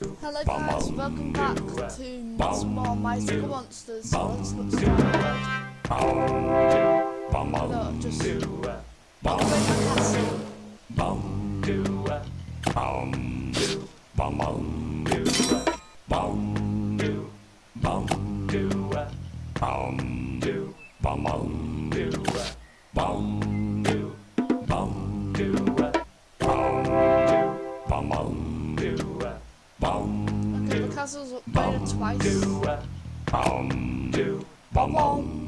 Hello guys, welcome back to some more Mythical Monsters. So let's get started. No, just I'll break my castle. Okay, upgraded twice. Where's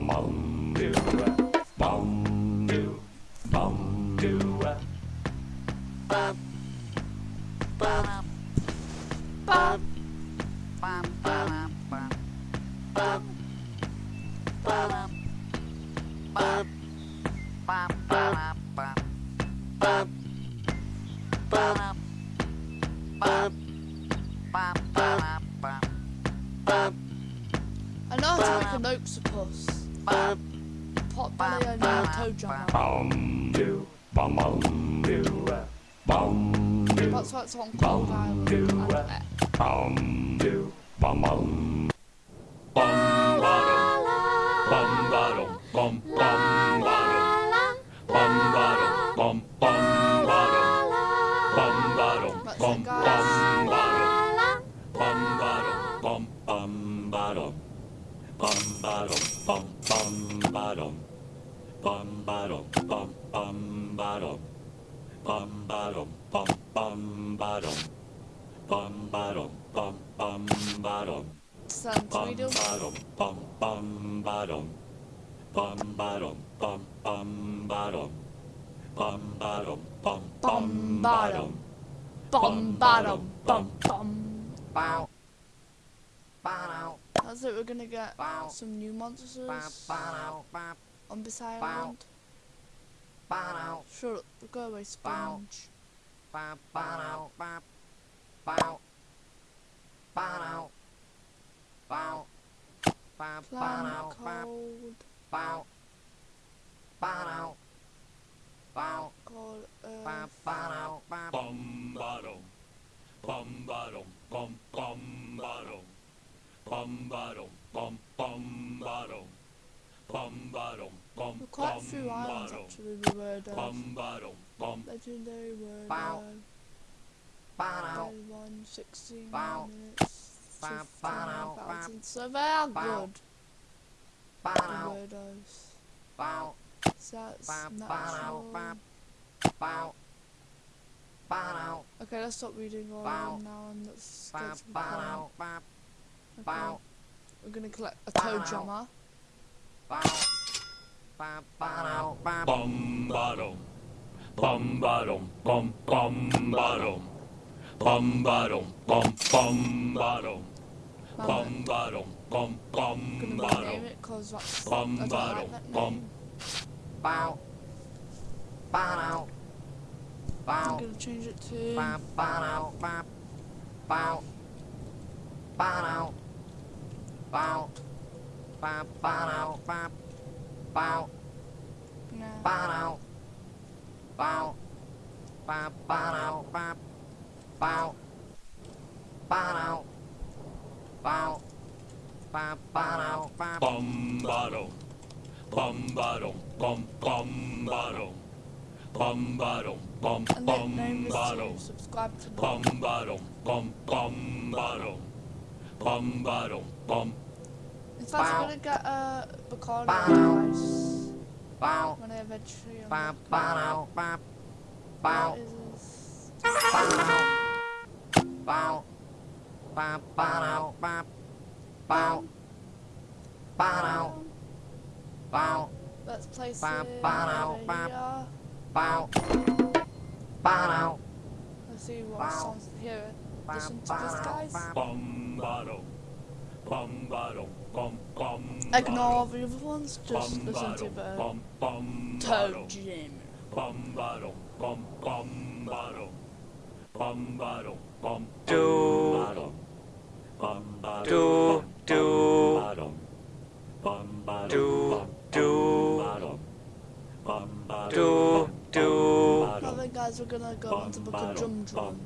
Bum. That's why it's on Cold Island. And, uh, That's it, guys. Send Tweedle. Bombardum. Bombardum. Bum bum. That's it, we're gonna get some new monsters on this island. Shut up, go away, sponge. Planet cold. Cold 16 bow. minutes to Fountain, so they are good. Weirdos. So that's natural. Okay, let's stop reading all around now and let's go to the plan. Okay. We're gonna collect a Toe Jammer. Bum ba dum bum ba dum bum bum ba dum Bum I'm gonna rename bombardum. it because that's. I don't like Bombardum. that Bum. name. I'm gonna change it to. Nah. Bombardum. Bombardum. Bum bombardum. Bombardum. Bum And then name this bombardum. to subscribe to the. Bombardum. Bum bombardum. Bombardum. Bum In fact, I'm gonna get a Bacardi price when I eventually unlock it. What is this? Bow. Bow. Let's place Ba- it bow, over ba- here. Bow. Bow. Let's see what Bow. sounds here. Listen to this, guys. bum bottom, bum bottom, bum bum. Ignore the other ones. Just listen to the bum bum Toad Jim. bum bottom, bum bum bottom, bum bottom, bum Do. bottom, bum bottom, Do. Do. bottom, bum bottom, Do. Do. bottom, bum bottom, Do. Do. Alright guys, we're gonna go on to book a drum drum.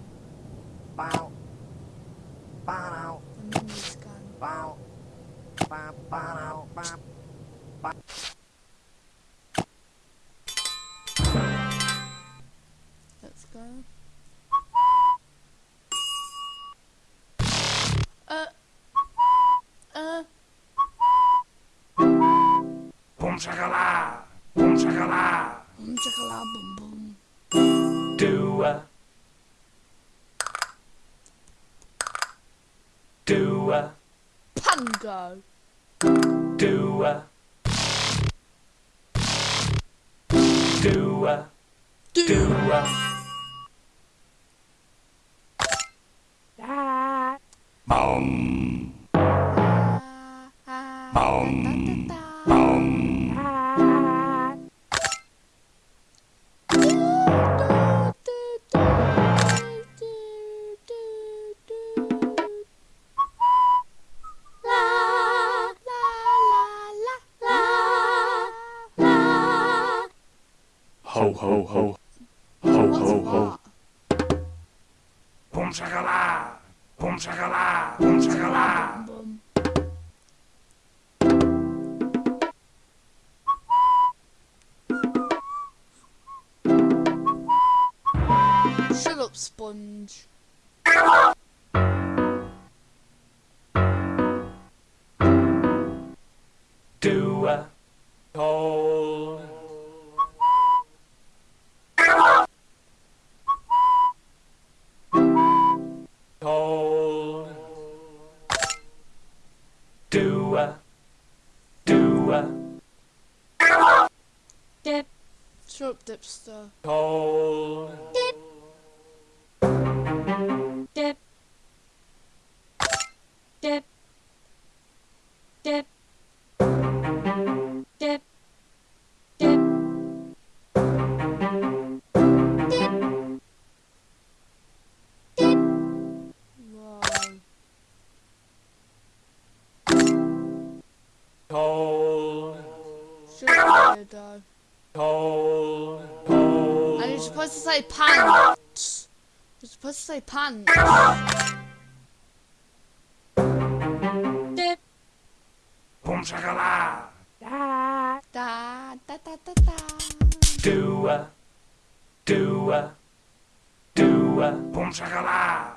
Bow. Bow. And then this guy. Bow. Bow. Bow. Bow. Do a, Pango. do a, do a, ho ho ho, ho What's ho ho. that? Boom shakala, boom shakala, boom shakala. Boom. Shut up, sponge. Dipster. toll. Dip. Dip. Dip. Dip. Dip. Dip. Whoa. Toll. Shut up, weirdo. Supposed to say pants. You're supposed to say pants. Dip. Boom shakala. Da da da da da. Do a, do a, do a. Boom shakala.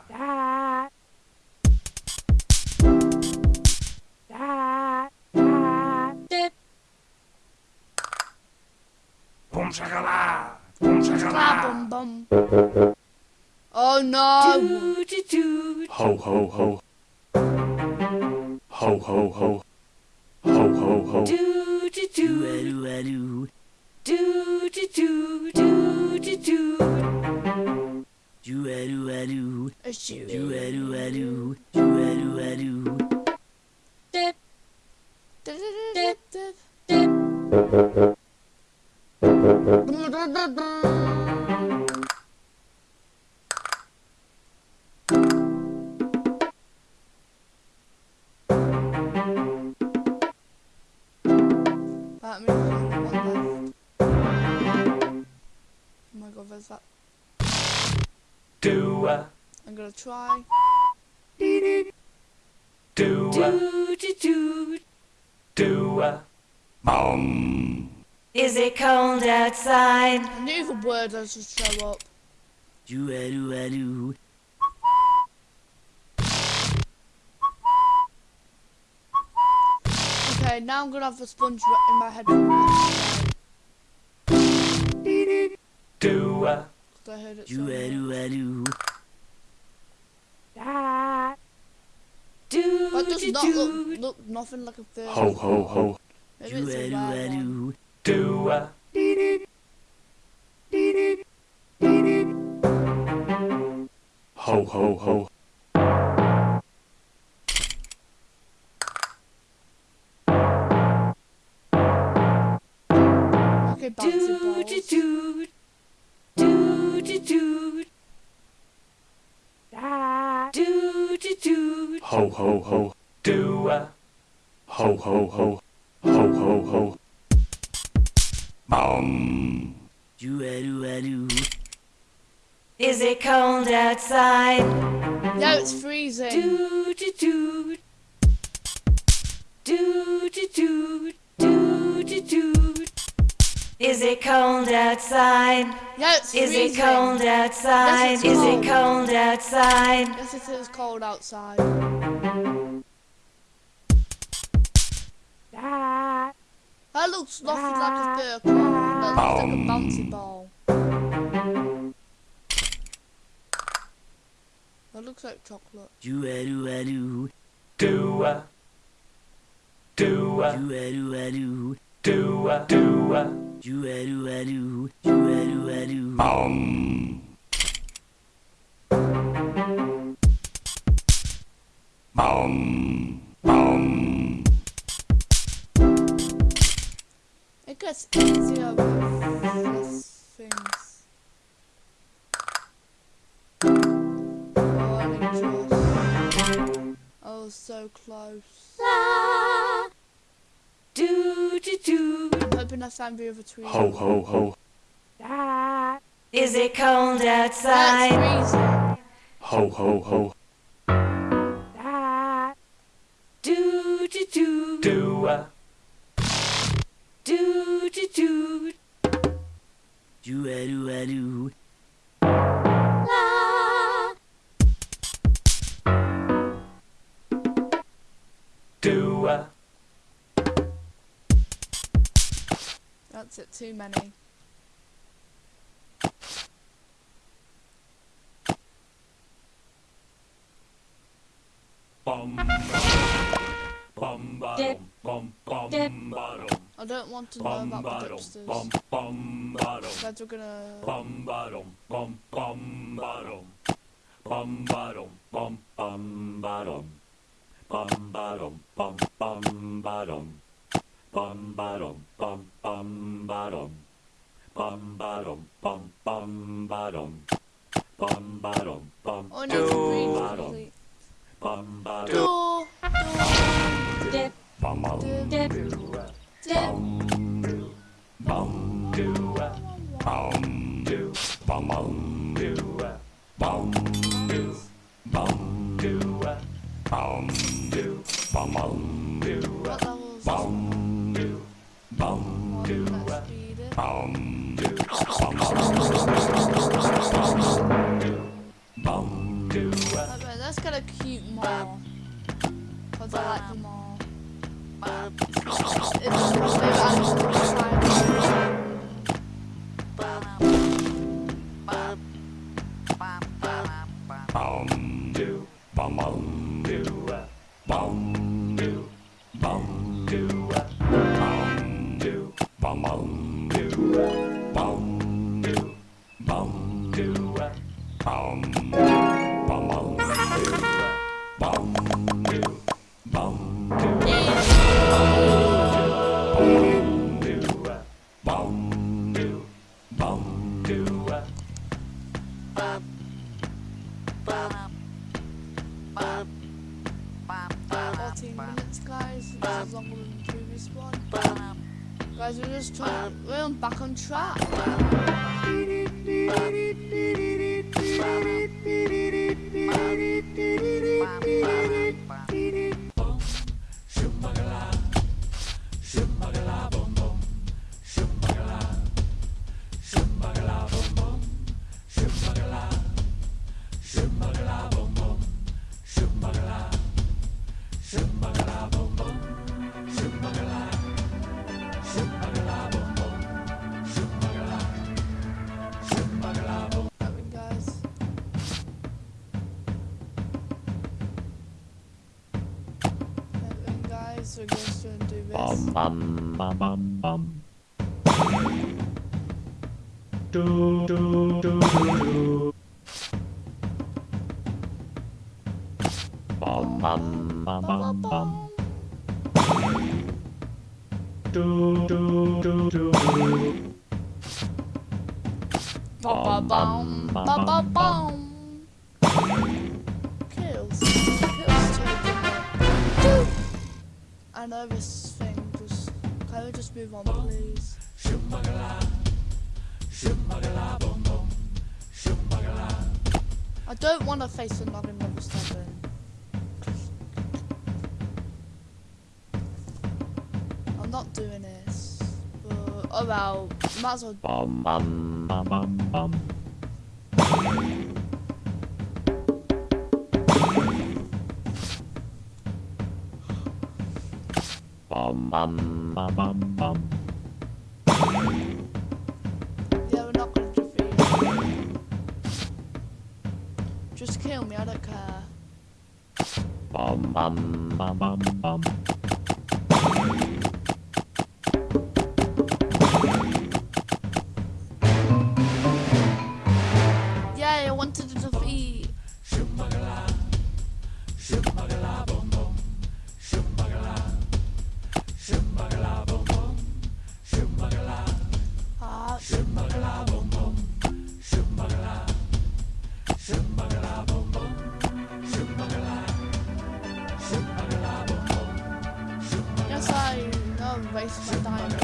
Dip. Boom shakala. Boom bum bum. Oh no. Ho ho ho. Ho ho ho. Ho ho ho. Do a, I'm gonna try. do a, do a. Boom. Is it cold outside? I knew the word does just show up. Okay, now I'm gonna have the sponge right in my head. Do a, Because I heard it so much. Do That does not look, look nothing like a fish. Ho ho ho. Maybe it's a rare one. Do a ho ho ho. Okay, bouncy balls. do do do do do do do Ho ho ho. Do a ho ho ho. Ho ho ho. Is it cold outside? No, it's freezing. Do do do. Do do do. Do do do. Is it cold outside? No, it's Is freezing. it cold outside? Yes, it's cold. Is it cold outside? Yes, it is cold outside. Ah. That looks nothing like a vehicle. That looks like a bouncy ball. That looks like chocolate. Do a do a do. Do a. Do a. Do a do a do. Do a do a. Do a do a do. Do a do a do. Um. Um. Gets easier with less things. Oh, I just... Oh, so close. Do do do. I'm hoping next time the other tree. Ho ho ho. Is it cold outside? freezing. Ho ho ho. Do do do. do a That's it, too many. bum. Bum Dip. bum bum Dip. bum bottom. I don't want to know about the bottom. dipsters. Bum bum bottom. Guys, we're gonna... Bum bottom. Bum bum bottom. Bum bottom. Bum bum bottom. Bum bottom. Bum bum bottom. Bum bottom. Bum bum bottom. Bum bottom. Bum bum bottom. Bum bottom. Bum oh, I need to read bottom. quickly. Bum bottom. Door, door, Dip Bum bum. dip, that's got a cute mole. Cause I like the mole. الشوي بقى minutes, guys. This is longer than the previous one. Guys, we're just trying. We're on back on track. Bum bum bum bum. Do do do do. Bum bum bum bum. Do do do do. Bum, bum, bum, bum, bum. Kills. Kills. I know this can we just move on, please? I don't want to face another number seven. I'm not doing this. But, oh well, might as well Bum bum bum bum. Yeah, we're not gonna defeat. Just kill me, I don't care. Bum bum bum bum bum. Waste my diamonds.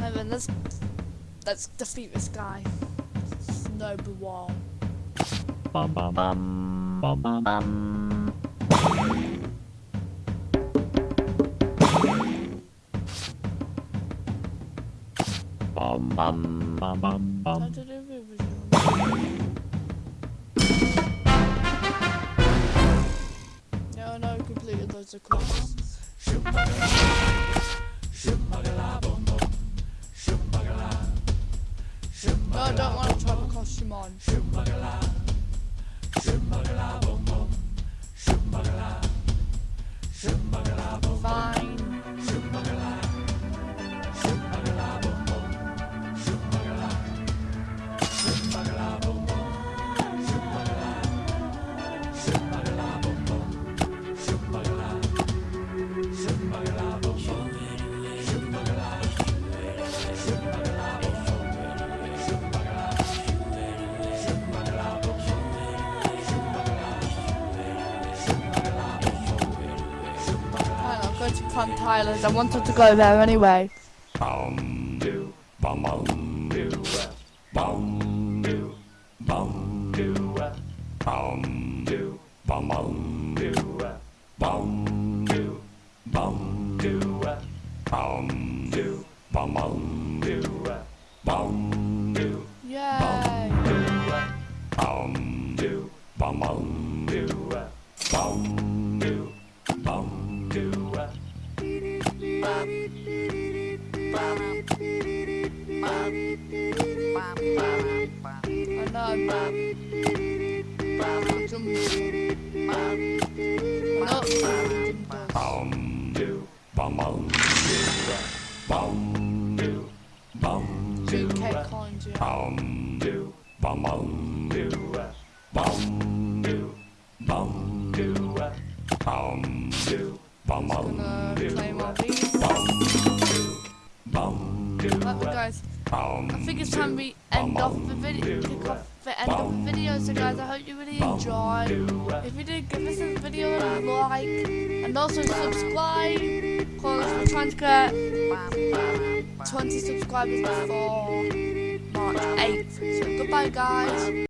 Oh, and let's let's defeat this guy. Snowball. Bum bum bum bum bum. Bum bum bum bum bum. to. No, no, completed loads of quests. No, I don't want to try the costume on. Tyler's. I wanted to go there anyway. Bum do bum bum do bum do bum do bum do bum bum do bum do bum do bum do bum bum bum do bum do 2k coins, yeah. bum do bum bum do bum do bum do bum do bum bum do all these. bum do I think it's time we end off the video. So, guys, I hope you really enjoyed. If you did, give this video a like and also subscribe because we're trying to get 20 subscribers before March 8th. So, goodbye, guys.